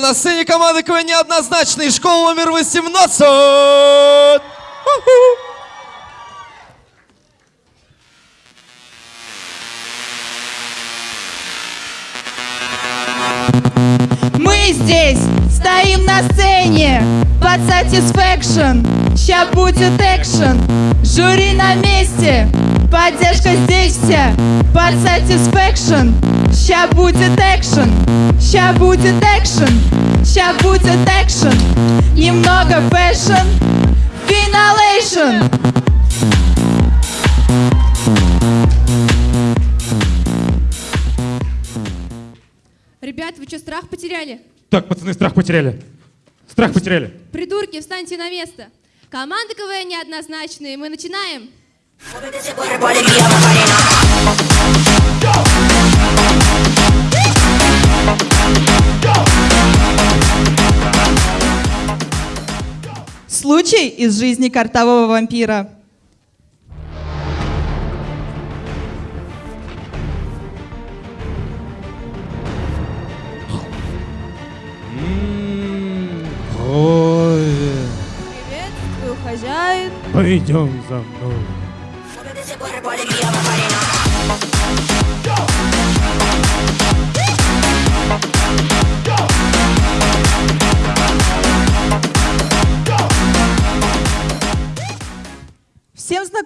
На сцене команды КВН неоднозначный. Школа номер 18. Уху. Мы здесь стоим на сцене под satisfaction. Ща будет экшен, жюри на месте, поддержка здесь вся под satisfaction. Ща будет экшен, ща будет экшен, ща будет экшен. Немного fashion, финалейшн. Ребят, вы что, страх потеряли? Так, пацаны, страх потеряли. Страх потеряли. Придурки, встаньте на место. Команда КВН неоднозначные. Мы начинаем. Случай из жизни картового вампира. Приветствую, хозяин. пойдем за мной.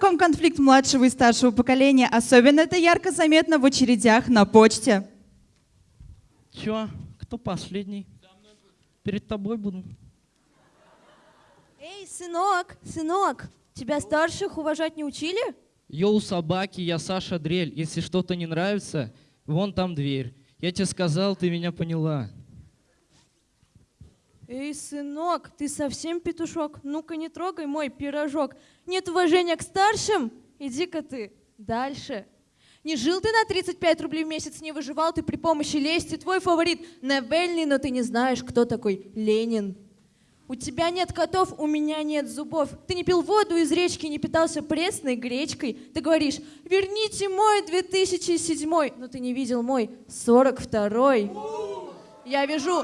Знаком конфликт младшего и старшего поколения. Особенно это ярко заметно в очередях на почте. Чё? Кто последний? Перед тобой буду. Эй, сынок, сынок, тебя старших уважать не учили? Йоу, собаки, я Саша Дрель. Если что-то не нравится, вон там дверь. Я тебе сказал, ты меня поняла. Эй, сынок, ты совсем петушок? Ну-ка не трогай мой пирожок. Нет уважения к старшим? Иди-ка ты дальше. Не жил ты на 35 рублей в месяц, не выживал ты при помощи лести. Твой фаворит Навельный, но ты не знаешь, кто такой Ленин. У тебя нет котов, у меня нет зубов. Ты не пил воду из речки, не питался пресной гречкой. Ты говоришь, верните мой 2007, но ты не видел мой 42-й. Я вижу...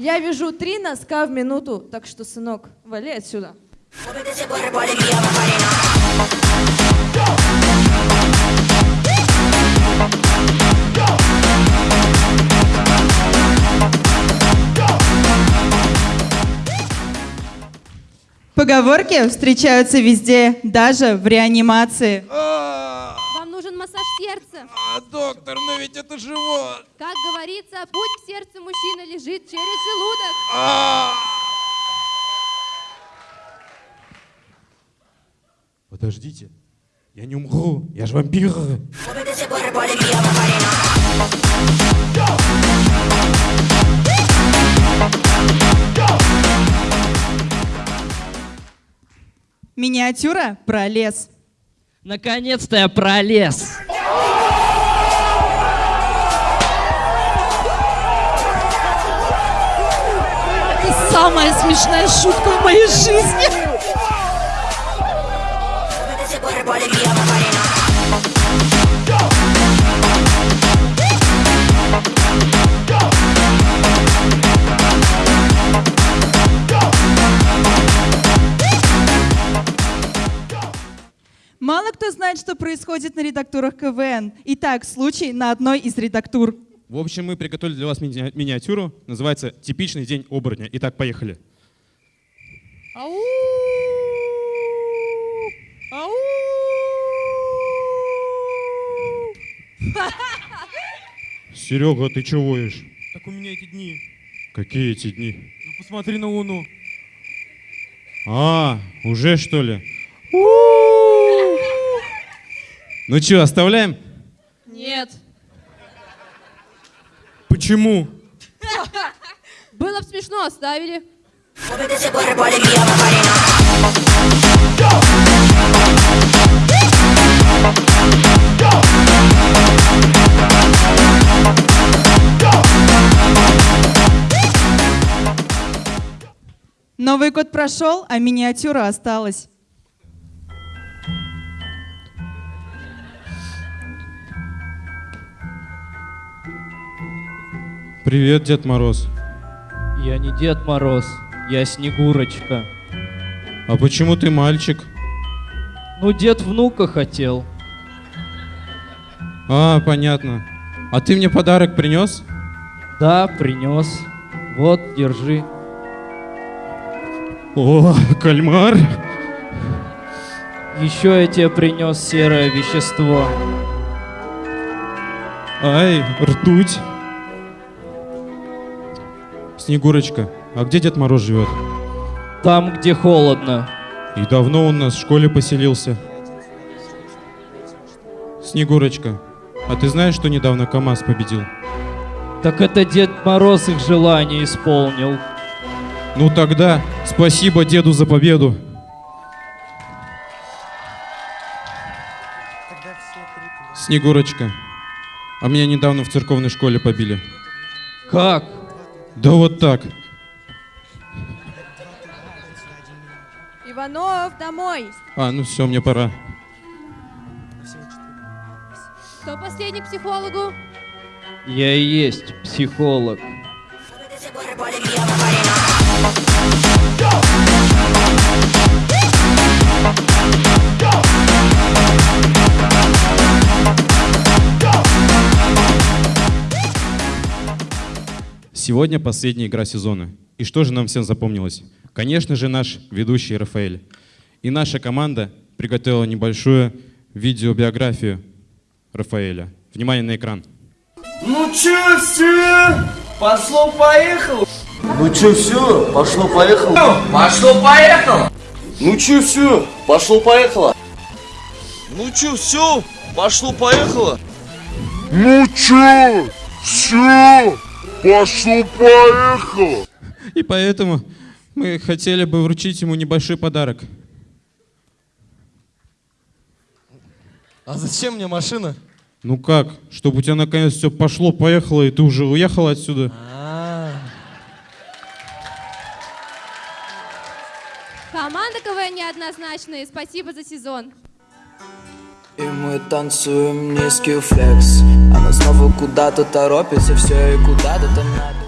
Я вижу три носка в минуту, так что, сынок, вали отсюда. Поговорки встречаются везде, даже в реанимации. А, сердца. а, доктор, но ведь это живот. Как говорится, путь к сердцу мужчины лежит через желудок. А. Подождите. Я не умру. Я же вампир. Миниатюра про лес. Наконец-то я пролез. Самая смешная шутка в моей жизни. Мало кто знает, что происходит на редактурах КВН. Итак, случай на одной из редактур. В общем, мы приготовили для вас мини- миниатюру. Называется «Типичный день оборотня». Итак, поехали. Ау! Ау! Серега, ты чего воешь? Так у меня эти дни. Какие эти дни? Ну посмотри на Луну. А, уже что ли? Ну что, оставляем? Нет. Почему? Было бы смешно, оставили. Новый год прошел, а миниатюра осталась. Привет, Дед Мороз. Я не Дед Мороз, я Снегурочка. А почему ты мальчик? Ну, дед внука хотел. А, понятно. А ты мне подарок принес? Да, принес. Вот, держи. О, кальмар. Еще я тебе принес серое вещество. Ай, ртуть. Снегурочка, а где Дед Мороз живет? Там, где холодно. И давно он у нас в школе поселился. Снегурочка, а ты знаешь, что недавно КамАЗ победил? Так это Дед Мороз их желание исполнил. Ну тогда спасибо деду за победу. Снегурочка, а меня недавно в церковной школе побили. Как? Да вот так. Иванов, домой! А, ну все, мне пора. Кто последний к психологу? Я и есть психолог. Сегодня последняя игра сезона. И что же нам всем запомнилось? Конечно же, наш ведущий Рафаэль. И наша команда приготовила небольшую видеобиографию Рафаэля. Внимание на экран. Ну чё, все? Пошло-поехало. Ну чё, все, пошло-поехало. Пошло-поехало. Ну чё, все, пошло-поехало. Ну чё, все? Пошло-поехало. Ну чё? Все? Пошло-поехало! И поэтому мы хотели бы вручить ему небольшой подарок. А зачем мне машина? Ну как? Чтобы у тебя наконец все пошло, поехало, и ты уже уехал отсюда. Команда КВН неоднозначная. Спасибо за сезон. Мы танцуем низкий флекс. Она снова куда-то торопится, все и куда-то там надо